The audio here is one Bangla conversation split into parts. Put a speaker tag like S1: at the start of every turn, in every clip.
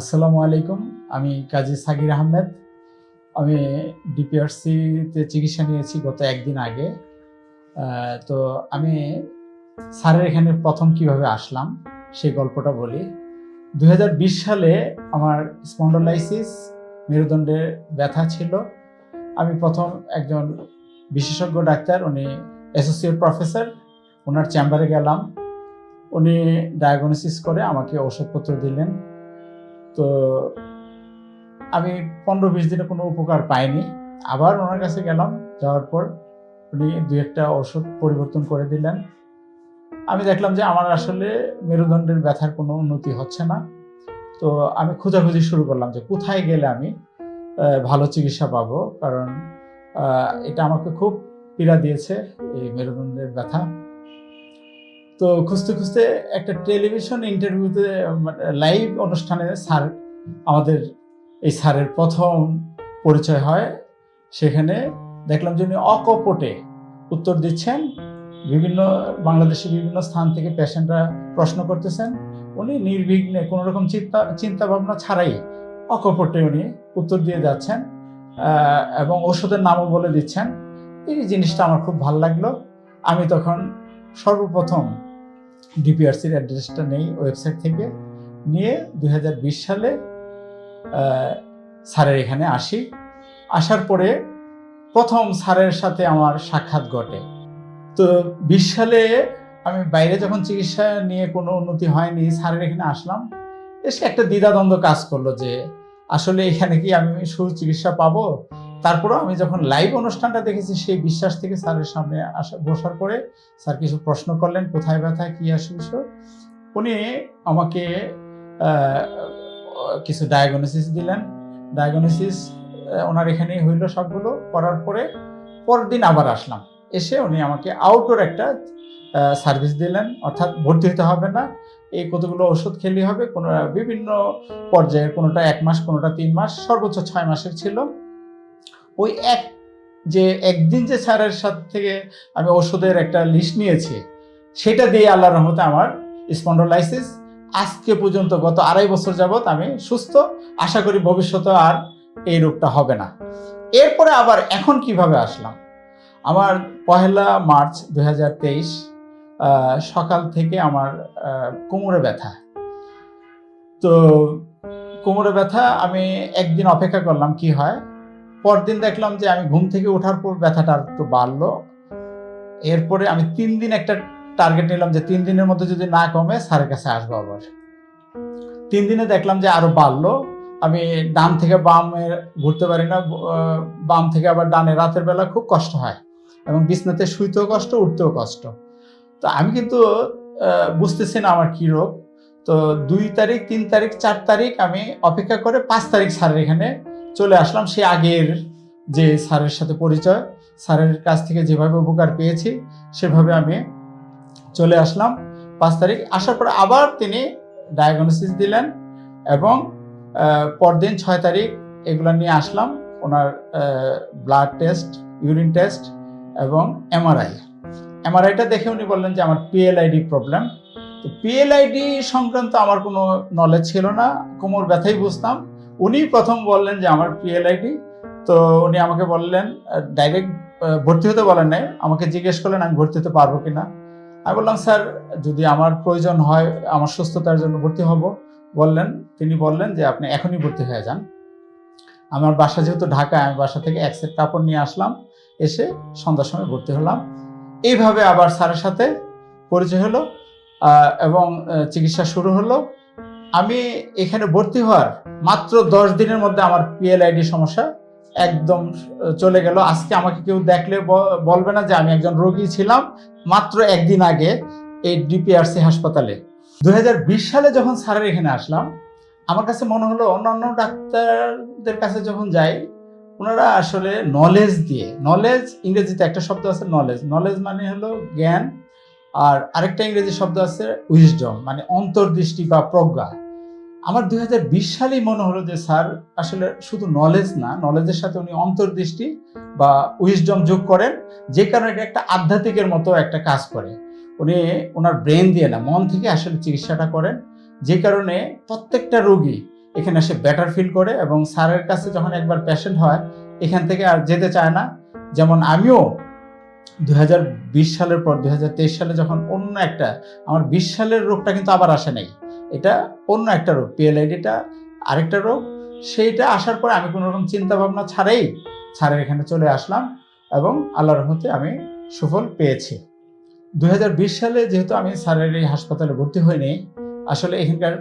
S1: আসসালামু আলাইকুম, আমি কাজী সাকির আহমেদ। আমি ডিপিআরসিতে চিকিৎসা নিয়েছি গত একদিন আগে। তো আমি স্যারের এখানে প্রথম কীভাবে আসলাম সেই গল্পটা বলি। দু হাজার বিশ সালে আমার স্পন্ডোলাইসিস, মেরুদণ্ডে ব্যথা ছিল। আমি প্রথম একজন বিশেষজ্ঞ ডাক্তার, উনি অ্যাসোসিয়েট প্রফেসর, ওনার চেম্বারে গেলাম। উনি ডায়াগনোসিস করে আমাকে ওষুধপত্র দিলেন। তো আমি পনেরো বিশ দিনে কোনো উপকার পাইনি। আবার ওনার কাছে গেলাম, যাওয়ার পর উনি দু একটা ওষুধ পরিবর্তন করে দিলেন। আমি দেখলাম যে আমার আসলে মেরুদণ্ডের ব্যথার কোনো উন্নতি হচ্ছে না। তো আমি খোঁজাখুঁজি শুরু করলাম যে কোথায় গেলে আমি ভালো চিকিৎসা পাবো? কারণ এটা আমাকে খুব পীড়া দিয়েছে এই মেরুদণ্ডের ব্যথা। তো খুঁজতে খুঁজতে একটা টেলিভিশন ইন্টারভিউতে লাইভ অনুষ্ঠানে স্যার, আমাদের এই স্যারের প্রথম পরিচয় হয়। সেখানে দেখলাম যে উনি অকপটে উত্তর দিচ্ছেন, বিভিন্ন বাংলাদেশের বিভিন্ন স্থান থেকে পেশেন্টরা প্রশ্ন করতেছেন। উনি নির্বিঘ্নে কোনো রকম চিন্তা চিন্তা ভাবনা ছাড়াই অকপটে উনি উত্তর দিয়ে যাচ্ছেন এবং ওষুধের নামও বলে দিচ্ছেন। এই জিনিসটা আমার খুব ভালো লাগল। আমি তখন সর্বপ্রথম ডিপিআরসির অ্যাড্রেসটা নেই ওয়েবসাইট থেকে। নিয়ে দু হাজার বিশ সালে স্যারের এখানে আসি। আসার পরে প্রথম স্যারের সাথে আমার সাক্ষাৎ ঘটে। তো বিশ সালে আমি বাইরে যখন চিকিৎসা নিয়ে কোনো উন্নতি হয়নি, স্যারের এখানে আসলাম। এসে একটা দ্বিধাদ্বন্দ্ব কাজ করল যে, আসলে এখানে কি আমি সুচিকিৎসা পাবো? তারপরেও আমি যখন লাইভ অনুষ্ঠানটা দেখেছি, সেই বিশ্বাস থেকে স্যারের সামনে আসা, বসার পরে স্যার কিছু প্রশ্ন করলেন, কোথায় ব্যথা কি আসে উনি আমাকে কিছু ডায়াগনোসিস দিলেন। ডায়াগনোসিস ওনার এখানেই হইল সবগুলো। করার পরে পরের দিন আবার আসলাম। এসে উনি আমাকে আউটডোর একটা সার্ভিস দিলেন। অর্থাৎ ভর্তি হতে হবে না। এই কতগুলো ওষুধ খেলে হবে, কোনো, বিভিন্ন পর্যায়ের, কোনোটা এক মাস, কোনোটা তিন মাস, সর্বোচ্চ ছয় মাসের ছিল। ওই এক যে একদিন যে স্যারের সাথে থেকে আমি ওষুধের একটা লিস্ট নিয়েছি, সেটা দিয়ে আল্লাহর রহমতে আমার স্পন্ডোলাইসিস আজকে পর্যন্ত গত আড়াই বছর যাবত আমি সুস্থ, আশা করি ভবিষ্যতে আর এই রোগটা হবে না। এরপরে আবার এখন কীভাবে আসলাম? আমার পহেলা মার্চ দুহাজার তেইশ সকাল থেকে আমার কোমরে ব্যথা। তো কোমরে ব্যথা আমি একদিন অপেক্ষা করলাম কি হয়? পরদিন দেখলাম যে আমি ঘুম থেকে ওঠার পর ব্যথাটা একটু বাড়লো। এরপরে আমি তিন দিন একটা টার্গেট নিলাম যে তিন দিনের মধ্যে যদি না কমে, স্যারের কাছে আসব আবার। তিন দিনে দেখলাম যে আরও বাড়লো। আমি ডান থেকে বামে ঘুরতে পারি না বাম থেকে আবার ডানে। রাতের বেলা খুব কষ্ট হয় এবং বিছনাতে শুইতেও কষ্ট, উঠতেও কষ্ট। তো আমি কিন্তু বুঝতেছি না আমার কি রোগ। তো দুই তারিখ, তিন তারিখ, চার তারিখ আমি অপেক্ষা করে পাঁচ তারিখ স্যারের এখানে চলে আসলাম সে আগের যে স্যারের সাথে পরিচয়। স্যারের কাছ থেকে যেভাবে উপকার পেয়েছি, সেভাবে আমি চলে আসলাম পাঁচ তারিখ। আসার পর আবার তিনি ডায়াগনোসিস দিলেন এবং পরদিন ছয় তারিখ এগুলো নিয়ে আসলাম ওনার ব্লাড টেস্ট ইউরিন টেস্ট এবং এমআরআই এমআরআইটা দেখে উনি বললেন যে আমার পিএলআইডি প্রবলেম তো পিএলআইডি সংক্রান্ত আমার কোনো নলেজ ছিল না, কোমর ব্যথাই বুঝতাম। উনি প্রথম বললেন যে আমার পিএলআইডি তো উনি আমাকে বললেন ডাইরেক্ট ভর্তি হতে বলেন নাই। আমাকে জিজ্ঞেস করলেন, আমি ভর্তি হতে পারব কিনা? আমি বললাম, স্যার, যদি আমার প্রয়োজন হয়, আমার সুস্থতার জন্য ভর্তি হব। বললেন, তিনি বললেন যে, আপনি এখনই ভর্তি হয়ে যান। আমার বাসা যেহেতু ঢাকায় আমি বাসা থেকে এক সেট কাপড় নিয়ে আসলাম, এসে সন্ধ্যার সময় ভর্তি হলাম। এইভাবে আবার স্যারের সাথে পরিচয় হলো এবং চিকিৎসা শুরু হলো। আমি এখানে ভর্তি হওয়ার মাত্র দশ দিনের মধ্যে আমার পিএলআইডি সমস্যা একদম চলে গেল। আজকে আমাকে কেউ দেখলে বলবে না যে আমি একজন রোগী ছিলাম মাত্র একদিন আগে এই ডিপিআরসি হাসপাতালে। দু হাজার বিশ সালে যখন স্যারের এখানে আসলাম, আমার কাছে মনে হলো অন্যান্য ডাক্তারদের কাছে যখন যাই, ওনারা আসলে নলেজ দিয়ে নলেজ ইংরেজিতে একটা শব্দ আছে নলেজ নলেজ মানে হলো জ্ঞান, আর আরেকটা ইংরেজি শব্দ আছে উইজডম মানে অন্তর্দৃষ্টি বা প্রজ্ঞা। আমার দুই সালেই মনে হলো যে, স্যার, আসলে শুধু নলেজ না নলেজের সাথে উনি অন্তর্দৃষ্টি বা উইজডম যোগ করেন, যে কারণে এটা একটা আধ্যাত্মিকের মতো একটা কাজ করে। উনি ওনার ব্রেন দিয়ে না, মন থেকে আসলে চিকিৎসাটা করেন, যে কারণে প্রত্যেকটা রোগী এখানে এসে বেটার ফিল করে এবং স্যারের কাছে যখন একবার পেশেন্ট হয়, এখান থেকে আর যেতে চায় না। যেমন আমিও দু হাজার বিশ সালের পর দু হাজার তেইশ সালে যখন অন্য একটা, আমার বিশ সালের রোগটা কিন্তু আবার আসে নাই। এটা অন্য একটা রোগ পিএলআইডিটা আরেকটা রোগ। সেইটা আসার পরে আমি কোনো রকম চিন্তা ভাবনা ছাড়াই স্যারের এখানে চলে আসলাম এবং আল্লাহর রহমতে আমি সুফল পেয়েছি। দু হাজার বিশ সালে যেহেতু আমি স্যারের এই হাসপাতালে ভর্তি হইনি, আসলে এখানকার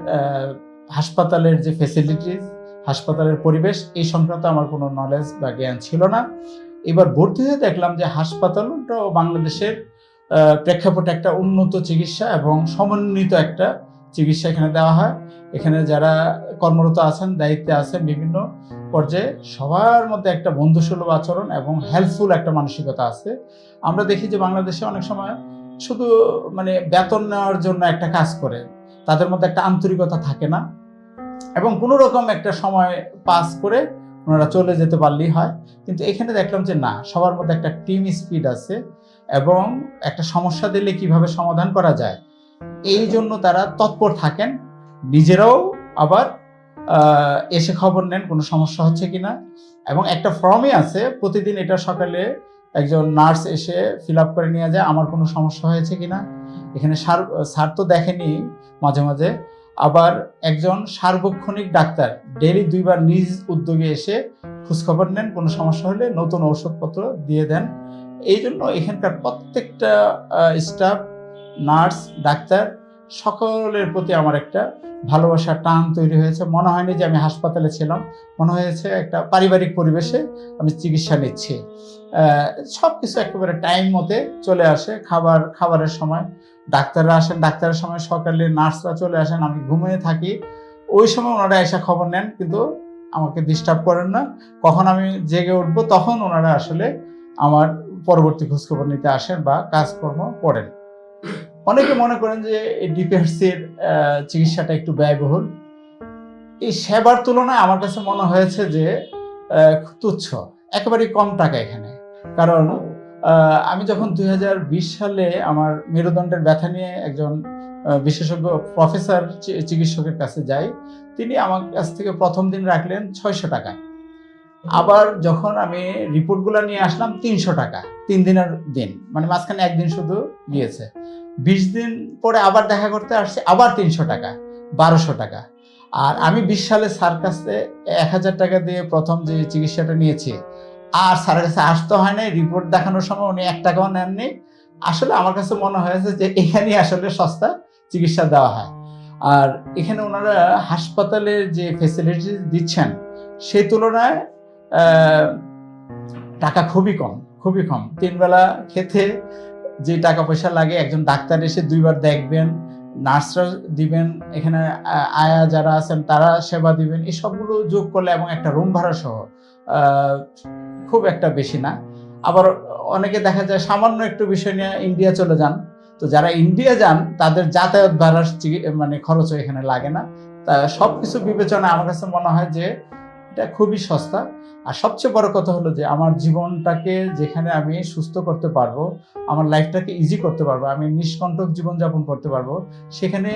S1: হাসপাতালের যে ফেসিলিটিস হাসপাতালের পরিবেশ, এই সংক্রান্ত আমার কোনো নলেজ বা জ্ঞান ছিল না। এবার ভর্তি হয়ে দেখলাম যে হাসপাতালটাও বাংলাদেশের প্রেক্ষাপটে একটা উন্নত চিকিৎসা এবং সমন্বিত একটা চিকিৎসা এখানে দেওয়া হয়। এখানে যারা কর্মরত আছেন, দায়িত্বে আছেন, বিভিন্ন পর্যায়ে সবার মধ্যে একটা বন্ধুসুলভ আচরণ এবং হেল্পফুল একটা মানসিকতা আছে। আমরা দেখি যে বাংলাদেশে অনেক সময় শুধু মানে বেতন নেওয়ার জন্য একটা কাজ করে, তাদের মধ্যে একটা আন্তরিকতা থাকে না এবং কোনো রকম একটা সময় পাস করে ওনারা চলে যেতে পারলেই হয়। কিন্তু এখানে দেখলাম যে না, সবার মধ্যে একটা টিম স্পিড আছে এবং একটা সমস্যা দিলে কীভাবে সমাধান করা যায় এই জন্য তারা তৎপর থাকেন। নিজেরাও আবার এসে খবর নেন কোনো সমস্যা হচ্ছে কিনা। এবং একটা ফর্মই আছে, প্রতিদিন এটা সকালে একজন নার্স এসে ফিল আপ করে নিয়ে যায়, আমার কোনো সমস্যা হয়েছে কিনা? এখানে সার, স্যার তো দেখেনি মাঝে মাঝে। আবার একজন সার্বক্ষণিক ডাক্তার ডেলি দুইবার নিজ উদ্যোগে এসে খোঁজখবর নেন, কোনো সমস্যা হলে নতুন ঔষধপত্র দিয়ে দেন। এই জন্য এখানকার প্রত্যেকটা স্টাফ নার্স, ডাক্তার, সকলের প্রতি আমার একটা ভালোবাসার টান তৈরি হয়েছে। মনে হয়নি যে আমি হাসপাতালে ছিলাম। মনে হয়েছে একটা পারিবারিক পরিবেশে আমি চিকিৎসা নিচ্ছি। সব কিছু একেবারে টাইম মতে চলে আসে। খাবার, খাবারের সময় ডাক্তাররা আসেন। ডাক্তারের সময় সকালে নার্সরা চলে আসেন। আমি ঘুমিয়ে থাকি। ওই সময় ওনারা এসে খবর নেন, কিন্তু আমাকে ডিস্টার্ব করেন না। কখন আমি জেগে উঠবো, তখন ওনারা আসলে আমার পরবর্তী খোঁজখবর নিতে আসেন বা কাজকর্ম করেন। অনেকে মনে করেন যে এই ডিপিআরসির চিকিৎসাটা একটু ব্যয়বহুল। এই সেবার তুলনায় আমার কাছে মনে হয়েছে যে তুচ্ছ। একেবারেই কম টাকা এখানে। কারণ আমি যখন দুই হাজার বিশ সালে আমার মেরুদণ্ডের ব্যথা নিয়ে একজন বিশেষজ্ঞ প্রফেসর চিকিৎসকের কাছে যাই, তিনি আমার কাছ থেকে প্রথম দিন রাখলেন ছয়শো টাকা আবার যখন আমি রিপোর্টগুলো নিয়ে আসলাম তিনশো টাকা, তিন দিনের দিন। মানে মাঝখানে একদিন শুধু গিয়েছে। বিশ দিন পরে আবার দেখা করতে আসছে, আবার তিনশো টাকা, বারোশো টাকা। আর আমি বিশ সালে স্যার কাছে এক হাজার টাকা দিয়ে প্রথম যে চিকিৎসাটা নিয়েছি, আর স্যারের কাছে আসতে হয় নাই, রিপোর্ট দেখানোর সময় উনি এক টাকাও নেননি। আসলে আমার কাছে মনে হয়েছে যে এখানেই আসলে সস্তা চিকিৎসা দেওয়া হয়। আর এখানে ওনারা হাসপাতালের যে ফেসিলিটি দিচ্ছেন, সেই তুলনায় টাকা খুবই কম খুবই কম। তিনবেলা খেতে যে টাকা পয়সা লাগে, একজন ডাক্তার এসে দুইবার দেখবেন, নার্সরা দিবেন, এখানে আয়া যারা আছেন তারা সেবা দিবেন, এই সবগুলো যোগ করলে এবং একটা রুম ভাড়া সহ খুব একটা বেশি না। আবার অনেকে দেখা যায় সামান্য একটু বিষয় নিয়ে ইন্ডিয়া চলে যান। তো যারা ইন্ডিয়া যান, তাদের যাতায়াত ভাড়ার মানে খরচও এখানে লাগে না। তা সব কিছু বিবেচনায় আমার কাছে মনে হয় যে এটা খুবই সস্তা। আর সবচেয়ে বড় কথা হলো যে, আমার জীবনটাকে যেখানে আমি সুস্থ করতে পারব, আমার লাইফটাকে ইজি করতে পারব, আমি নিষ্কণ্টক জীবনযাপন করতে পারব, সেখানে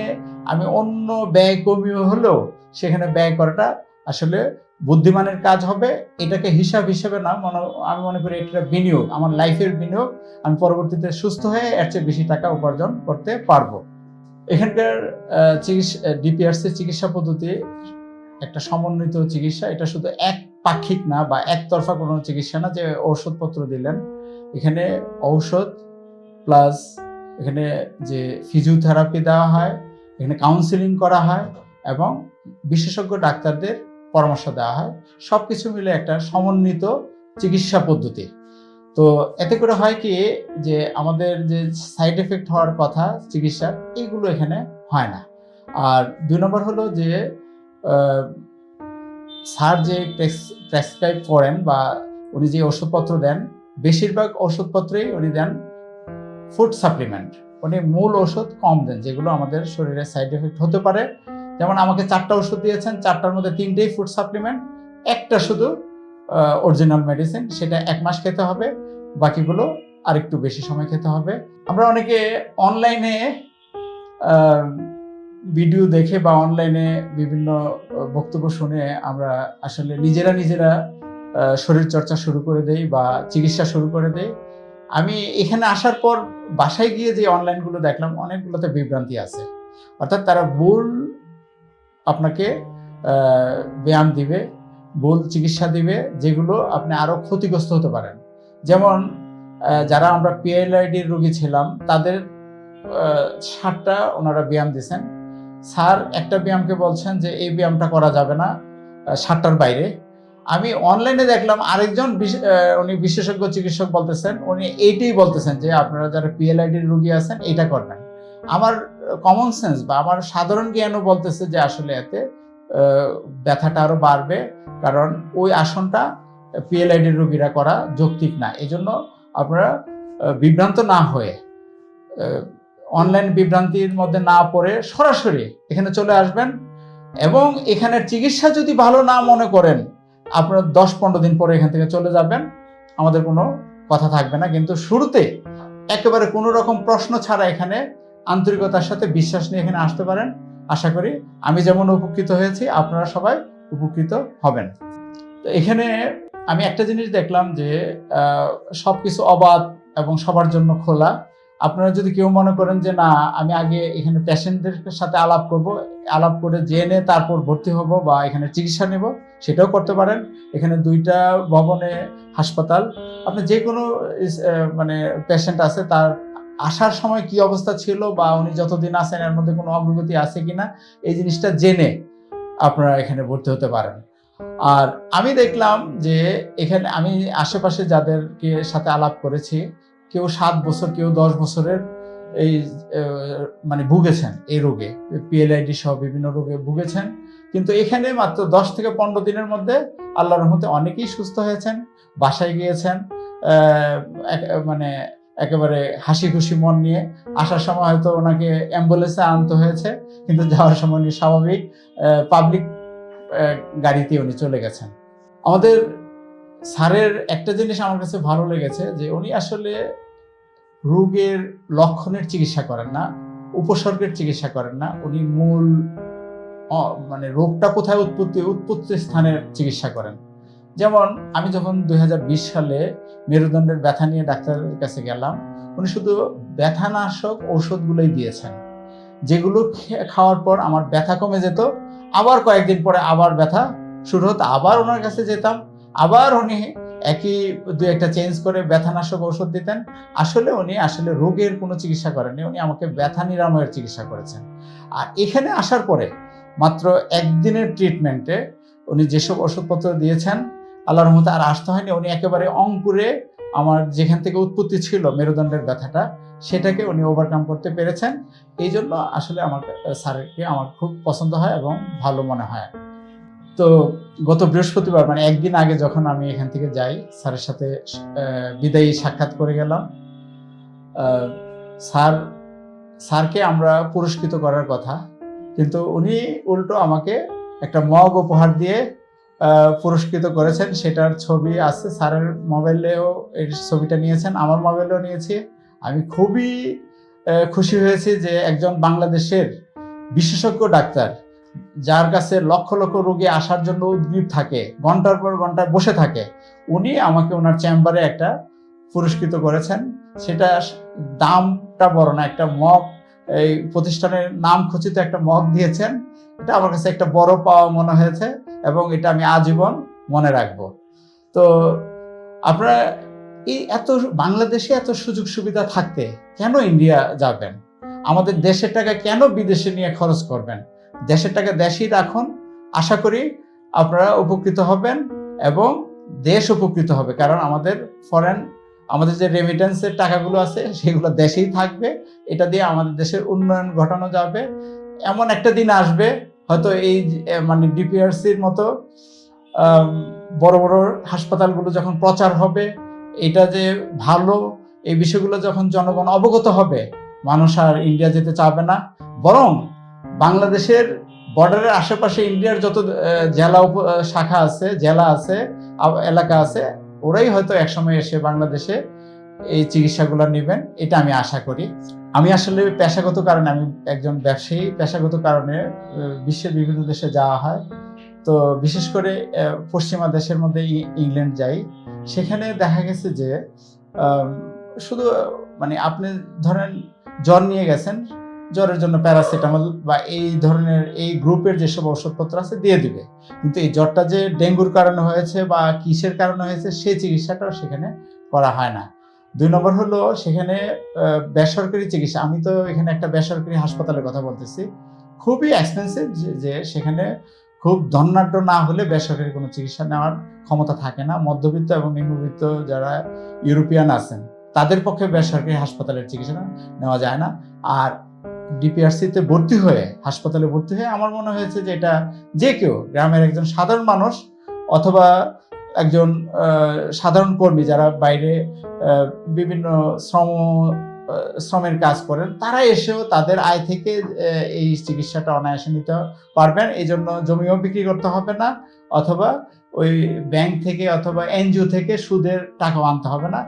S1: আমি অন্য ব্যয় কমিয়ে হলেও সেখানে ব্যয় করাটা আসলে বুদ্ধিমানের কাজ হবে। এটাকে হিসাব হিসেবে না, মনে, আমি মনে করি এটা বিনিয়োগ, আমার লাইফের বিনিয়োগ, আমি পরবর্তীতে সুস্থ হয়ে এর চেয়ে বেশি টাকা উপার্জন করতে পারব। এখানকার চিকিৎসা ডিপিআরসির চিকিৎসা পদ্ধতি একটা সমন্বিত চিকিৎসা, এটা শুধু এক পাক্ষিক না বা একতরফা কোনো চিকিৎসা না যে ঔষধপত্র দিলেন। এখানে ঔষধ প্লাস এখানে যে ফিজিওথেরাপি দেওয়া হয়, এখানে কাউন্সিলিং করা হয় এবং বিশেষজ্ঞ ডাক্তারদের পরামর্শ দেওয়া হয়। সব কিছু মিলে একটা সমন্বিত চিকিৎসা পদ্ধতি। তো এতে করে হয় কি যে আমাদের যে সাইড এফেক্ট হওয়ার কথা চিকিৎসার এইগুলো এখানে হয় না। আর দুই নম্বর হলো যে স্যার যে প্রেসক্রাইব করেন বা উনি যে ওষুধপত্র দেন, বেশিরভাগ ওষুধপত্রেই উনি দেন ফুড সাপ্লিমেন্ট। উনি মূল ওষুধ কম দেন, যেগুলো আমাদের শরীরে সাইড এফেক্ট হতে পারে। যেমন আমাকে চারটা ওষুধ দিয়েছেন, চারটার মধ্যে তিনটেই ফুড সাপ্লিমেন্ট, একটা শুধু অরিজিনাল মেডিসিন, সেটা এক মাস খেতে হবে, বাকিগুলো আরেকটু বেশি সময় খেতে হবে। আমরা অনেকে অনলাইনে ভিডিও দেখে বা অনলাইনে বিভিন্ন বক্তব্য শুনে আমরা আসলে নিজেরা নিজেরা শরীর চর্চা শুরু করে দেই বা চিকিৎসা শুরু করে দেই। আমি এখানে আসার পর বাসায় গিয়ে যে অনলাইনগুলো দেখলাম, অনেকগুলোতে বিভ্রান্তি আছে। অর্থাৎ তারা ভুল আপনাকে ব্যায়াম দিবে, ভুল চিকিৎসা দিবে, যেগুলো আপনি আরও ক্ষতিগ্রস্ত হতে পারেন। যেমন যারা আমরা পিএলআইডির রোগী ছিলাম, তাদের ষাটটা ওনারা ব্যায়াম দিয়েছেন। স্যার, একটা ব্যায়ামকে বলছেন যে, এই ব্যায়ামটা করা যাবে না সাতটার বাইরে। আমি অনলাইনে দেখলাম আরেকজন উনি বিশেষজ্ঞ চিকিৎসক বলতেছেন, উনি এইটাই বলতেছেন যে, আপনারা যারা পিএলআইডির রুগী আছেন, এইটা করবেন আমার কমন সেন্স বা আমার সাধারণ জ্ঞানও বলতেছে যে, আসলে এতে ব্যথাটা আরও বাড়বে, কারণ ওই আসনটা পিএলআইডির রুগীরা করা যৌক্তিক না। এজন্য আপনারা বিভ্রান্ত না হয়ে অনলাইন বিভ্রান্তির মধ্যে না পড়ে সরাসরি এখানে চলে আসবেন এবং এখানের চিকিৎসা যদি ভালো না মনে করেন আপনার দশ পনেরো দিন পরে এখান থেকে চলে যাবেন। আমাদের কোনো কথা থাকবে না। কিন্তু শুরুতে একেবারে কোনো রকম প্রশ্ন ছাড়া এখানে আন্তরিকতার সাথে বিশ্বাস নিয়ে এখানে আসতে পারেন। আশা করি আমি যেমন উপকৃত হয়েছি আপনারা সবাই উপকৃত হবেন। তো এখানে আমি একটা জিনিস দেখলাম যে আহ, সবকিছু অবাধ এবং সবার জন্য খোলা। আপনারা যদি কেউ মনে করেন যে, না, আমি আগে এখানে পেশেন্টদের সাথে আলাপ করব, আলাপ করে জেনে তারপর ভর্তি হব বা এখানে চিকিৎসা নেব, সেটাও করতে পারেন। এখানে দুইটা ভবনে হাসপাতাল। আপনি যে কোনো মানে পেশেন্ট আছে, তার আসার সময় কি অবস্থা ছিল বা উনি যতদিন আছেন, এর মধ্যে কোনো অগ্রগতি আছে কিনা, এই জিনিসটা জেনে আপনারা এখানে ভর্তি হতে পারেন। আর আমি দেখলাম যে, এখানে আমি আশেপাশে যাদেরকে সাথে আলাপ করেছি কেউ সাত বছর, কেউ দশ বছরের এই মানে ভুগেছেন এই রোগে। পিএলআইডি সহ বিভিন্ন রোগে ভুগেছেন। কিন্তু এখানে মাত্র দশ থেকে পনেরো দিনের মধ্যে আল্লাহর রহমতে অনেকেই সুস্থ হয়েছেন, বাসায় গিয়েছেন মানে একেবারে হাসি খুশি মন নিয়ে। আসার সময় হয়তো ওনাকে অ্যাম্বুলেন্সে আনতে হয়েছে, কিন্তু যাওয়ার সময় উনি স্বাভাবিক পাবলিক গাড়িতে উনি চলে গেছেন। আমাদের স্যারের একটা জিনিস আমার কাছে ভালো লেগেছে যে উনি আসলে রোগের লক্ষণের চিকিৎসা করেন না, উপসর্গের চিকিৎসা করেন না, উনি মূল মানে রোগটা কোথায় উৎপত্তি উৎপত্তি স্থানের চিকিৎসা করেন। যেমন আমি যখন দুই হাজার বিশ সালে মেরুদণ্ডের ব্যথা নিয়ে ডাক্তারের কাছে গেলাম, উনি শুধু ব্যথানাশক ঔষধগুলোই দিয়েছেন। যেগুলো খাওয়ার পর আমার ব্যথা কমে যেত, আবার কয়েকদিন পরে আবার ব্যথা শুরু হতো, আবার ওনার কাছে যেতাম আবার উনি একই দু একটা চেঞ্জ করে ব্যথানাশক ঔষধ দিতেন। আসলে উনি আসলে রোগের কোনো চিকিৎসা করেননি, উনি আমাকে ব্যথা নিরাময়ের চিকিৎসা করেছেন। আর এখানে আসার পরে মাত্র একদিনের ট্রিটমেন্টে উনি যেসব ওষুধপত্র দিয়েছেন, আল্লাহর রহমতে আর আসতে হয়নি, উনি একেবারে অঙ্কুরে আমার যেখান থেকে উৎপত্তি ছিল মেরুদণ্ডের ব্যথাটা, সেটাকে উনি ওভারকাম করতে পেরেছেন। এই জন্য আসলে আমার স্যারকে আমার খুব পছন্দ হয় এবং ভালো মনে হয়। তো গত বৃহস্পতিবার মানে একদিন আগে যখন আমি এখান থেকে যাই, স্যারের সাথে বিদায়ী সাক্ষাৎ করে গেলাম। স্যার, স্যারকে আমরা পুরস্কৃত করার কথা, কিন্তু উনি উল্টো আমাকে একটা মগ উপহার দিয়ে পুরস্কৃত করেছেন। সেটার ছবি আছে, স্যারের মোবাইলেও এই ছবিটা নিয়েছেন, আমার মোবাইলেও নিয়েছি। আমি খুবই খুশি হয়েছি যে একজন বাংলাদেশের বিশেষজ্ঞ ডাক্তার। যার কাছে লক্ষ লক্ষ রোগী আসার জন্য উদ্গ্রীব থাকে, ঘণ্টার পর ঘণ্টা বসে থাকে, উনি আমাকে ওনার চেম্বারে একটা পুরস্কৃত করেছেন। সেটা দামটা বড় না, একটা মগ, এই প্রতিষ্ঠানের নাম খচিত একটা মগ দিয়েছেন। এটা আমার কাছে একটা বড় পাওয়া মনে হয়েছে এবং এটা আমি আজীবন মনে রাখব। তো আপনারা এই এত বাংলাদেশে এত সুযোগ সুবিধা থাকতে কেন ইন্ডিয়া যাবেন? আমাদের দেশের টাকা কেন বিদেশে নিয়ে খরচ করবেন? দেশের টাকা দেশেই রাখুন। আশা করি আপনারা উপকৃত হবেন এবং দেশ উপকৃত হবে, কারণ আমাদের ফরেন আমাদের যে রেমিটেন্সের টাকাগুলো আছে, সেগুলো দেশেই থাকবে। এটা দিয়ে আমাদের দেশের উন্নয়ন ঘটানো যাবে। এমন একটা দিন আসবে, হয়তো এই মানে ডিপিআরসির মতো বড় বড় হাসপাতালগুলো যখন প্রচার হবে, এটা যে ভালো, এই বিষয়গুলো যখন জনগণ অবগত হবে, মানুষ আর ইন্ডিয়া যেতে চাবে না। বরং বাংলাদেশের বর্ডারের আশেপাশে ইন্ডিয়ার যত জেলা শাখা আছে, জেলা আছে এলাকা আছে, ওরাই হয়তো একসময় এসে বাংলাদেশে এই চিকিৎসাগুলো নেবেন, এটা আমি আশা করি। আমি আসলে পেশাগত কারণে, আমি একজন ব্যবসায়ী, পেশাগত কারণে বিশ্বের বিভিন্ন দেশে যাওয়া হয়। তো বিশেষ করে পশ্চিমা দেশের মধ্যে ইংল্যান্ড যাই, সেখানে দেখা গেছে যে শুধু মানে আপনি ধরেন জ্বর নিয়ে গেছেন জ্বরের জন্য প্যারাসিটামল বা এই ধরনের এই গ্রুপের যেসব ওষুধপত্র আছে দিয়ে দিবে। কিন্তু এই জ্বরটা যে ডেঙ্গুর কারণে হয়েছে বা কিসের কারণে হয়েছে সেই চিকিৎসাটাও সেখানে করা হয় না। দুই নম্বর হলো সেখানে বেসরকারি চিকিৎসা। আমি তো এখানে একটা বেসরকারি হাসপাতালের কথা বলতেছি। খুবই এক্সপেন্সিভ যে সেখানে খুব ধনাঢ্য না হলে বেসরকারি কোনো চিকিৎসা নেওয়ার ক্ষমতা থাকে না। মধ্যবিত্ত এবং নিম্নবিত্ত যারা ইউরোপিয়ান আছেন, তাদের পক্ষে বেসরকারি হাসপাতালের চিকিৎসা নেওয়া যায় না। আর ডিপিআরসিতে ভর্তি হয়ে, হাসপাতালে ভর্তি হয়ে আমার মনে হয়েছে যে এটা যে কেউ গ্রামের একজন সাধারণ মানুষ অথবা একজন সাধারণ কর্মী যারা বাইরে বিভিন্ন শ্রম শ্রমের কাজ করেন, তারা এসেও তাদের আয় থেকে এই চিকিৎসাটা অনায়াসে নিতে পারবেন। এই জন্য জমিও বিক্রি করতে হবে না অথবা ওই ব্যাংক থেকে অথবা এনজিও থেকে সুদের টাকা আনতে হবে না।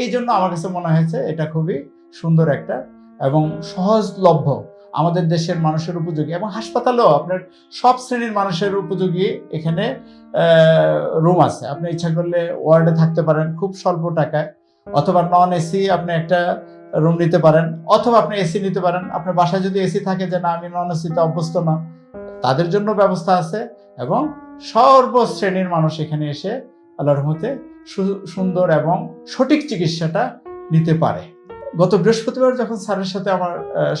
S1: এই জন্য আমার কাছে মনে হয়েছে এটা খুবই সুন্দর একটা এবং সহজলভ্য আমাদের দেশের মানুষের উপযোগী এবং হাসপাতালেও আপনার সব শ্রেণির মানুষের উপযোগী এখানে রুম আছে। আপনি ইচ্ছা করলে ওয়ার্ডে থাকতে পারেন খুব স্বল্প টাকায়, অথবা নন এসি আপনি একটা রুম নিতে পারেন, অথবা আপনি এসি নিতে পারেন। আপনার বাসায় যদি এসি থাকে যে না, আমি নন এসিতে অভ্যস্ত না, তাদের জন্য ব্যবস্থা আছে এবং সর্বশ্রেণীর মানুষ এখানে এসে আল্লাহর সু- সুন্দর এবং সঠিক চিকিৎসাটা নিতে পারে। গত বৃহস্পতিবার যখন স্যারের সাথে আমার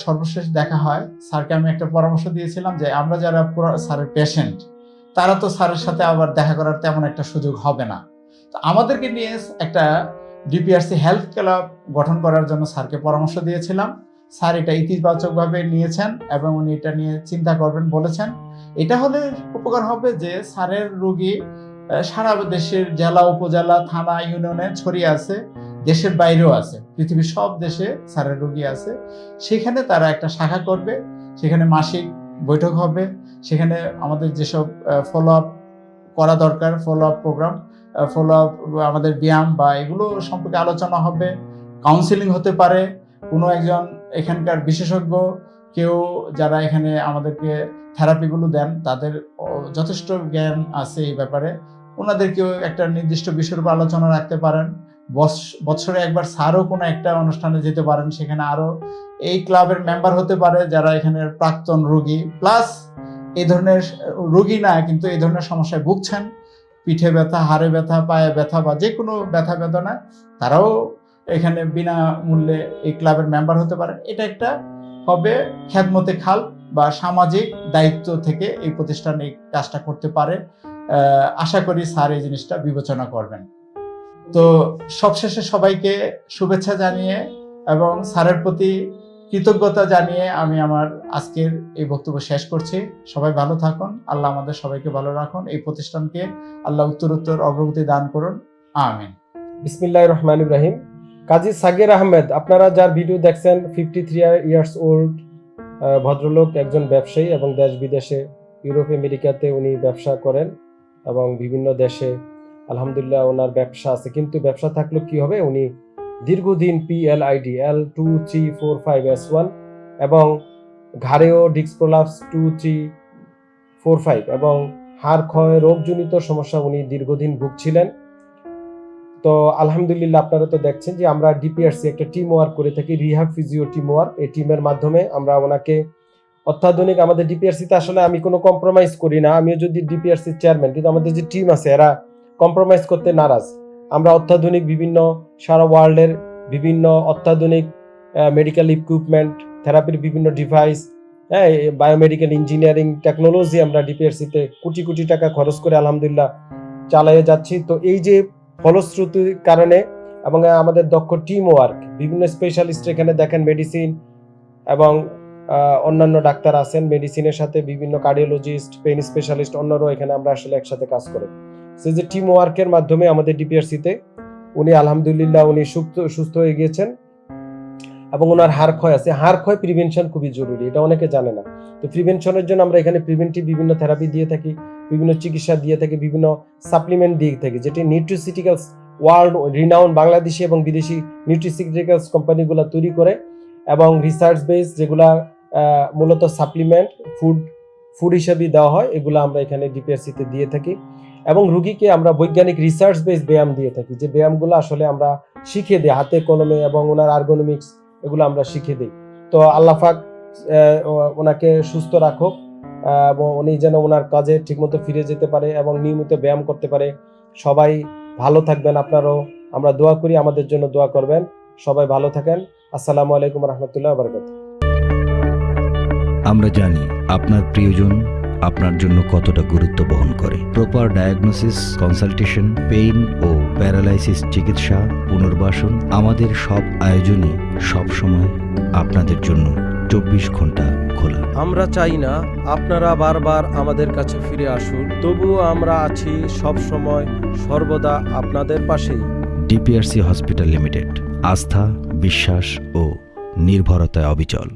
S1: সর্বশেষ দেখা হয়, স্যারকে আমি একটা পরামর্শ দিয়েছিলাম যে আমরা যারা স্যারের পেশেন্ট তারা তো স্যারের সাথে আবার দেখা করার তেমন একটা সুযোগ হবে না। তো আমাদেরকে নিয়ে একটা ডিপিআরসি হেলথ ক্লাব গঠন করার জন্য স্যারকে পরামর্শ দিয়েছিলাম। স্যার এটা ইতিবাচকভাবে নিয়েছেন এবং উনি এটা নিয়ে চিন্তা করবেন বলেছেন। এটা হলে উপকার হবে যে স্যারের রোগী সারা দেশের জেলা, উপজেলা, থানা, ইউনিয়নে ছড়িয়ে আছে। দেশের বাইরেও আছে, পৃথিবীর সব দেশে স্যারের রোগী আছে। সেখানে তারা একটা শাখা করবে, সেখানে মাসিক বৈঠক হবে, সেখানে আমাদের যেসব ফলো আপ করা দরকার follow up program follow up আমাদের ব্যায়াম বা এগুলো সম্পর্কে আলোচনা হবে কাউন্সিলিং হতে পারে, কোনো একজন এখানকার বিশেষজ্ঞ, কেউ যারা এখানে আমাদেরকে থেরাপিগুলো দেন, তাদের যথেষ্ট জ্ঞান আছে এই ব্যাপারে। ওনাদেরকেও একটা নির্দিষ্ট বিষয়ের উপর আলোচনা রাখতে পারেন। বছরে একবার স্যারও কোনো একটা অনুষ্ঠানে যেতে পারেন, সেখানে আরও এই ক্লাবের মেম্বার হতে পারে যারা এখানে প্রাক্তন রোগী। প্লাস এই ধরনের রোগী না, কিন্তু এই ধরনের সমস্যায় ভুগছেন। পিঠে ব্যথা, হাড়ে ব্যথা, পায়ে ব্যথা বা যে কোনো ব্যথা বেদনা, তারাও এখানে বিনা মূল্যে এই ক্লাবের মেম্বার হতে পারেন। এটা একটা হবে খ্যাতমতে খাল বা সামাজিক দায়িত্ব থেকে এই প্রতিষ্ঠান এই কাজটা করতে পারে। আশা করি স্যার এই জিনিসটা বিবেচনা করবেন। তো সবশেষে সবাইকে শুভেচ্ছা জানিয়ে এবং স্যারের প্রতি কৃতজ্ঞতা জানিয়ে আমি আমার আজকের এই বক্তব্য শেষ করছি। সবাই ভালো থাকুন। আল্লাহ আমাদের সবাইকে ভালো রাখুন। এই প্রতিষ্ঠানকে আল্লাহ উত্তরোত্তর অগ্রগতি দান করুন। আমিন।
S2: বিসমিল্লাহ রহমান ইব্রাহিম কাজী সাগির আহমেদ, আপনারা যার ভিডিও দেখছেন ফিফটি থ্রি ইয়ার্স ওল্ড ভদ্রলোক, একজন ব্যবসায়ী এবং দেশ বিদেশে ইউরোপ, আমেরিকাতে উনি ব্যবসা করেন এবং বিভিন্ন দেশে আলহামদুলিল্লাহ, ওনার ব্যবসা আছে। কিন্তু ব্যবসা থাকলেও কি হবে? উনি দীর্ঘদিন P L two three four five S one এবং ঘাড়েও ডিক্স prolapse two three four five এবং হাড় ক্ষয় রোগজনিত সমস্যা উনি দীর্ঘদিন ভুগছিলেন। তো আলহামদুলিল্লাহ, আপনারা তো দেখছেন যে আমরা ডিপিআরসি একটা টিম ওয়ার্ক করে থাকি রিহাব ফিজিও টিম ওয়ার্ক এই টিমের মাধ্যমে আমরা ওনাকে অত্যাধুনিক, আমাদের ডিপিআরসিতে আসলে আমি কোনো কম্প্রোমাইজ করি না। আমিও যদি ডিপিআরসির চেয়ারম্যান কিন্তু আমাদের যে টিম আছে, এরা কম্প্রোমাইজ করতে নারাজ। আমরা অত্যাধুনিক বিভিন্ন সারা ওয়ার্ল্ডের বিভিন্ন অত্যাধুনিক মেডিকেল ইকুইপমেন্ট থেরাপির বিভিন্ন ডিভাইস হ্যাঁ বায়োমেডিক্যাল ইঞ্জিনিয়ারিং টেকনোলজি আমরা ডিপিআরসিতে কোটি কোটি টাকা খরচ করে আলহামদুলিল্লাহ চালিয়ে যাচ্ছি। তো এই যে ফলশ্রুতির কারণে এবং আমাদের দক্ষ টিম ওয়ার্ক বিভিন্ন স্পেশালিস্ট এখানে দেখেন মেডিসিন এবং অন্যান্য ডাক্তার আছেন মেডিসিনের সাথে বিভিন্ন কার্ডিওলজিস্ট পেন স্পেশালিস্ট অন্যরাও এখানে আমরা আসলে একসাথে কাজ করে। সেই যে টিম ওয়ার্কের মাধ্যমে আমাদের ডিপিআরসিতে উনি আলহামদুলিল্লাহ উনি সুস্থ সুস্থ হয়ে গিয়েছেন এবং ওনার হাড় ক্ষয় আছে। হাড় ক্ষয় প্রিভেনশন খুবই জরুরি, এটা অনেকে জানে না। তো প্রিভেনশনের জন্য আমরা এখানে প্রিভেন্টিভ বিভিন্ন থেরাপি দিয়ে থাকি, বিভিন্ন চিকিৎসা দিয়ে থাকি, বিভিন্ন সাপ্লিমেন্ট দিয়ে থাকি, যেটি নিউট্রিসিটিক্যাল ওয়ার্ল্ড রিনাউন বাংলাদেশি এবং বিদেশি নিউট্রিসিউটিক্যালস কোম্পানিগুলো তৈরি করে এবং রিসার্চ বেস যেগুলা মূলত সাপ্লিমেন্ট ফুড ফুড হিসেবে দেওয়া হয়, এগুলো আমরা এখানে ডিপিআরসিতে দিয়ে থাকি। এবং রুগীকে আমরা বৈজ্ঞানিক রিসার্চ বেস ব্যায়াম দিয়ে থাকি। যে ব্যায়ামগুলো আসলে আমরা শিখে দিই, হাতে কলমে এবং ওনার আর্গোনমিক্স এগুলো আমরা শিখে দিই। তো ও- ওনাকে সুস্থ রাখুক এবং উনি যেন ওনার কাজে ঠিকমতো ফিরে যেতে পারে এবং নিয়মিত ব্যায়াম করতে পারে। সবাই ভালো থাকবেন আপনারাও। আমরা দোয়া করি, আমাদের জন্য দোয়া করবেন। সবাই ভালো থাকেন। আসসালামু আলাইকুম রহমতুল্লাহ
S3: আমরা জানি আপনার প্রিয়জন আপনার জন্য কতটা গুরুত্ব বহন করে। প্রপার ডায়াগনোসিস কনসালটেশন পেইন ও প্যারালাইসিস চিকিৎসা পুনর্বাসন আমাদের সব আয়োজনই সব সময় আপনাদের জন্য চব্বিশ ঘণ্টা খোলা।
S4: আমরা চাই না আপনারা বারবার আমাদের কাছে ফিরে আসুন তবুও আমরা আছি সব সময় সর্বদা আপনাদের পাশেই।
S3: ডিপিআরসি হসপিটাল লিমিটেড আস্থা বিশ্বাস ও নির্ভরতায় অবিচল।